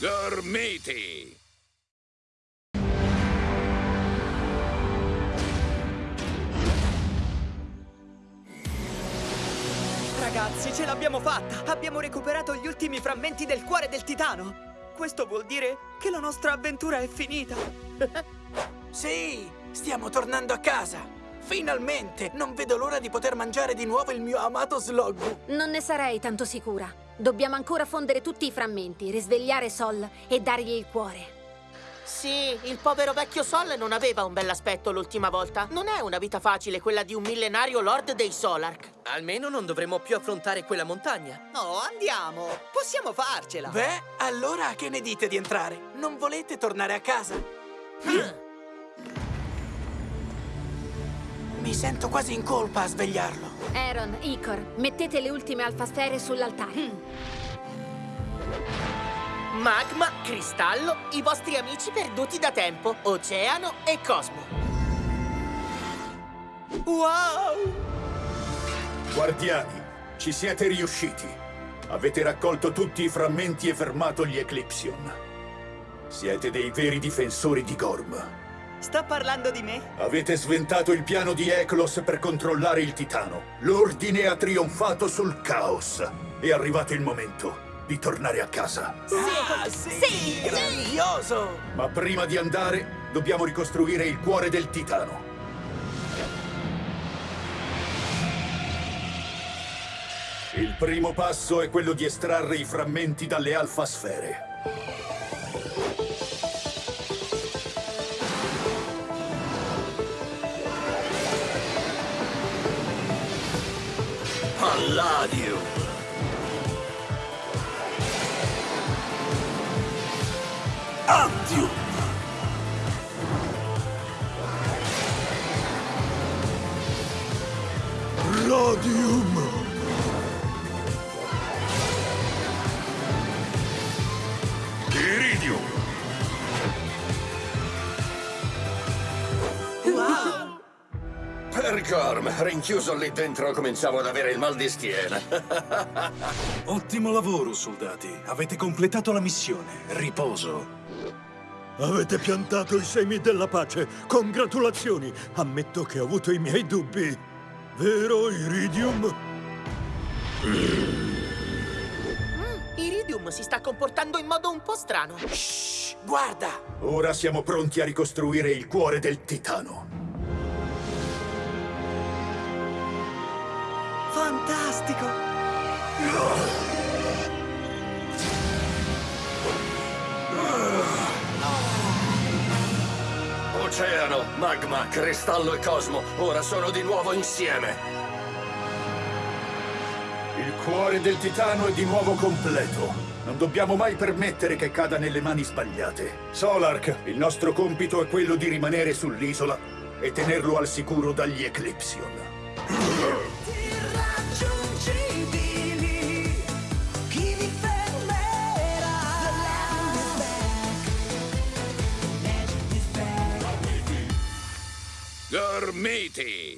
Gormiti! Ragazzi, ce l'abbiamo fatta! Abbiamo recuperato gli ultimi frammenti del cuore del titano! Questo vuol dire che la nostra avventura è finita! Sì, stiamo tornando a casa! Finalmente! Non vedo l'ora di poter mangiare di nuovo il mio amato Sloggu! Non ne sarei tanto sicura. Dobbiamo ancora fondere tutti i frammenti, risvegliare Sol e dargli il cuore. Sì, il povero vecchio Sol non aveva un bell'aspetto l'ultima volta. Non è una vita facile quella di un millenario lord dei Solark. Almeno non dovremo più affrontare quella montagna. No, andiamo! Possiamo farcela! Beh, allora che ne dite di entrare? Non volete tornare a casa? Mi sento quasi in colpa a svegliarlo. Aaron, Icor, mettete le ultime alfasfere sull'altare. Magma, cristallo, i vostri amici perduti da tempo, oceano e cosmo. Wow! Guardiani, ci siete riusciti. Avete raccolto tutti i frammenti e fermato gli Eclipsion. Siete dei veri difensori di Gorm. Sta parlando di me? Avete sventato il piano di Eklos per controllare il Titano. L'ordine ha trionfato sul caos. È arrivato il momento di tornare a casa. Ah, sì! Grandioso! Ma prima di andare, dobbiamo ricostruire il cuore del Titano. Il primo passo è quello di estrarre i frammenti dalle alfasfere. love you. And. Radium. Gorm, rinchiuso lì dentro cominciavo ad avere il mal di schiena. Ottimo lavoro, soldati. Avete completato la missione. Riposo. Avete piantato i semi della pace. Congratulazioni. Ammetto che ho avuto i miei dubbi. Vero, Iridium? Iridium si sta comportando in modo un po' strano. Shh, guarda! Ora siamo pronti a ricostruire il cuore del Titano. Fantastico! Oceano, magma, cristallo e cosmo, ora sono di nuovo insieme. Il cuore del Titano è di nuovo completo. Non dobbiamo mai permettere che cada nelle mani sbagliate. Solark, il nostro compito è quello di rimanere sull'isola e tenerlo al sicuro dagli Eclipsion. Gormiti!